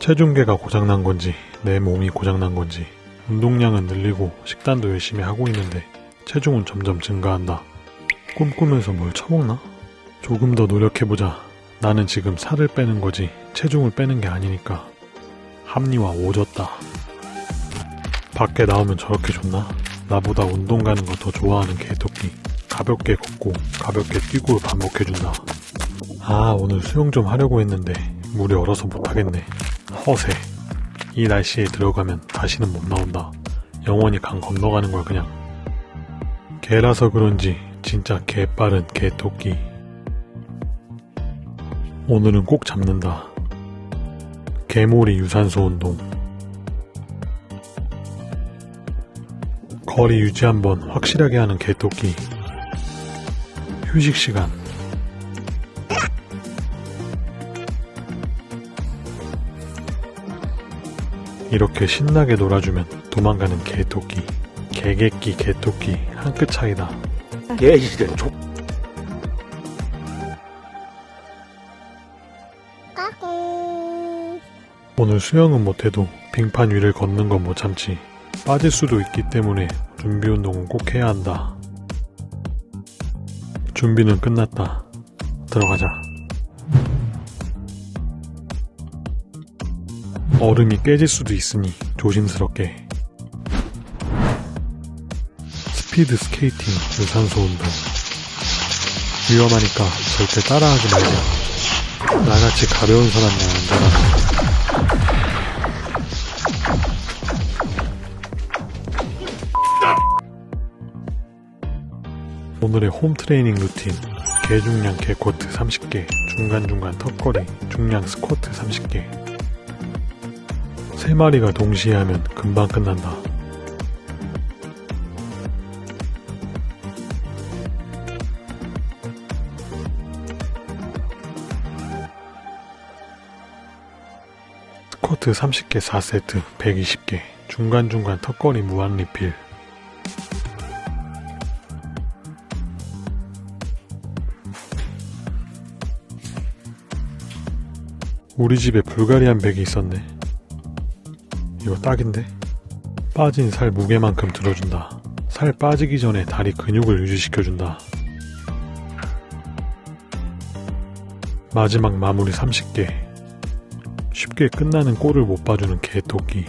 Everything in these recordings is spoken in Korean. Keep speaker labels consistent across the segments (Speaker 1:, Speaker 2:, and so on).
Speaker 1: 체중계가 고장난 건지 내 몸이 고장난 건지 운동량은 늘리고 식단도 열심히 하고 있는데 체중은 점점 증가한다. 꿈꾸면서 뭘 처먹나? 조금 더 노력해보자. 나는 지금 살을 빼는 거지 체중을 빼는 게 아니니까. 합리화 오졌다. 밖에 나오면 저렇게 좋나? 나보다 운동 가는 거 더 좋아하는 개토끼. 가볍게 걷고 가볍게 뛰고 반복해준다. 아 오늘 수영 좀 하려고 했는데 물이 얼어서 못하겠네. 허세. 이 날씨에 들어가면 다시는 못 나온다. 영원히 강 건너가는 걸 그냥. 개라서 그런지 진짜 개빠른 개토끼. 오늘은 꼭 잡는다. 개몰이 유산소 운동. 거리 유지 한번 확실하게 하는 개토끼. 휴식 시간. 이렇게 신나게 놀아주면 도망가는 개토끼. 개개끼 개토끼 한 끗 차이다.
Speaker 2: 개이런 족
Speaker 1: 오늘 수영은 못해도 빙판 위를 걷는 건 못 참지. 빠질 수도 있기 때문에 준비 운동은 꼭 해야 한다. 준비는 끝났다. 들어가자. 얼음이 깨질 수도 있으니 조심스럽게. 스피드 스케이팅 유산소 운동. 위험하니까 절대 따라하지 말자. 나같이 가벼운 사람만 안전하다. 오늘의 홈 트레이닝 루틴 개중량 개코트 30개 중간중간 턱걸이 중량 스쿼트 30개 3마리가 동시에 하면 금방 끝난다 스쿼트 30개 4세트 120개 중간중간 턱걸이 무한 리필 우리 집에 불가리안 백이 있었네. 이거 딱인데? 빠진 살 무게만큼 들어준다. 살 빠지기 전에 다리 근육을 유지시켜준다. 마지막 마무리 30개. 쉽게 끝나는 골을 못 봐주는 개토끼.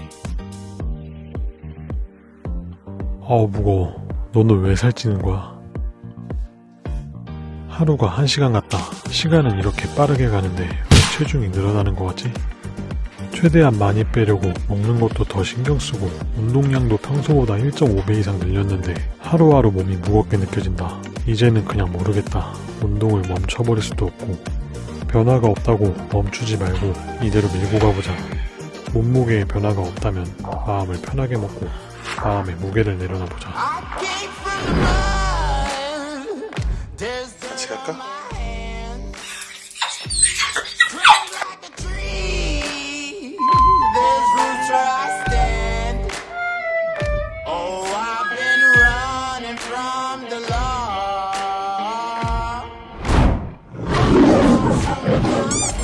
Speaker 1: 아우 무거워. 너는 왜 살찌는 거야? 하루가 한 시간 같다. 시간은 이렇게 빠르게 가는데 왜 체중이 늘어나는 것 같지? 최대한 많이 빼려고 먹는 것도 더 신경 쓰고 운동량도 평소보다 1.5배 이상 늘렸는데 하루하루 몸이 무겁게 느껴진다. 이제는 그냥 모르겠다. 운동을 멈춰버릴 수도 없고 변화가 없다고 멈추지 말고 이대로 밀고 가보자. 몸무게에 변화가 없다면 마음을 편하게 먹고 마음의 무게를 내려놔 보자.
Speaker 2: 같이 갈까?
Speaker 3: Música